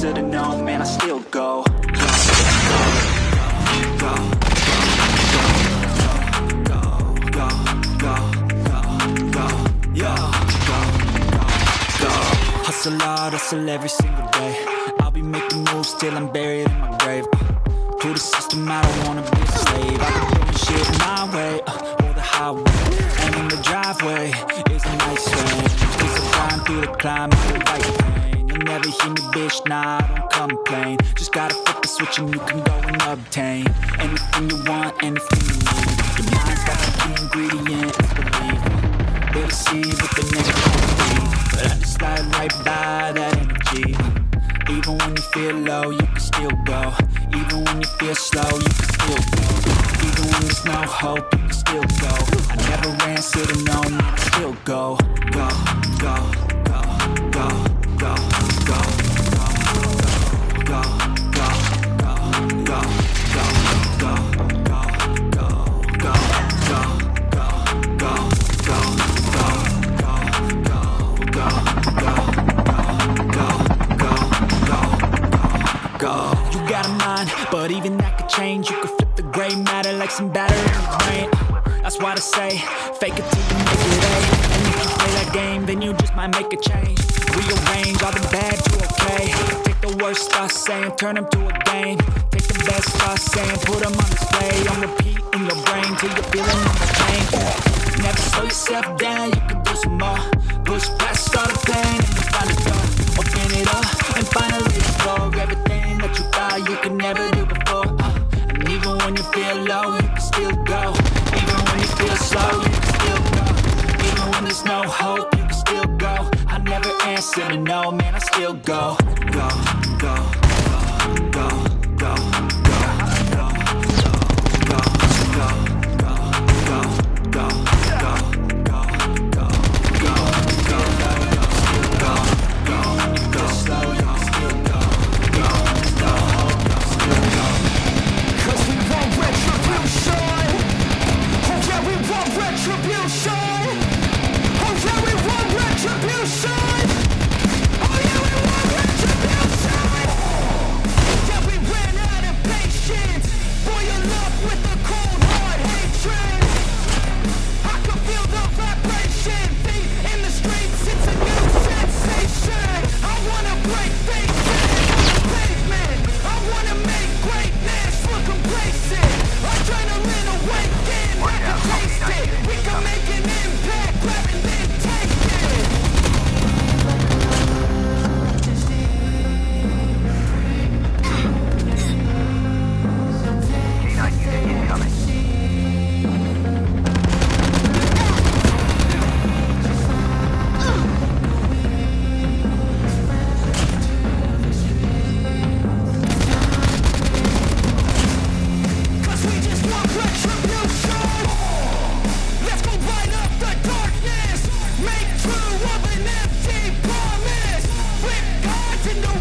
should've known, man, I still go. Hustle hard, hustle every single day. I'll be making moves till I'm buried in my grave. To the system, I don't wanna be a slave. Never hear bitch, nah, I don't complain. Just gotta flip the switch and you can go and obtain Anything you want, anything you need. Your mind's got the key ingredient, it's belief They deceive with the negativity But I just slide right by that energy. Even when you feel low, you can still go. Even when you feel slow, you can still go. Even when there's no hope, you can still go. I never answer to no, man, I still go, go, go. You got a mind, but even that could change. You could flip the gray matter like some batter in brain. That's why I say, fake it till you make it A. And if you play that game, then you just might make a change. Rearrange all the bad to okay. Take the worst I say and turn them to a game. Take the best I say and put them on display. On repeat in your brain till you're feeling on the pain. Never slow yourself down, you can do some more. Push past could never do before. Uh, and even when you feel low, you can still go. Even when you feel slow, you can still go. Even when there's no hope, you can still go. I never answer to no, man, I still go. Go, go,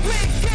Big